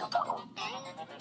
しょうか。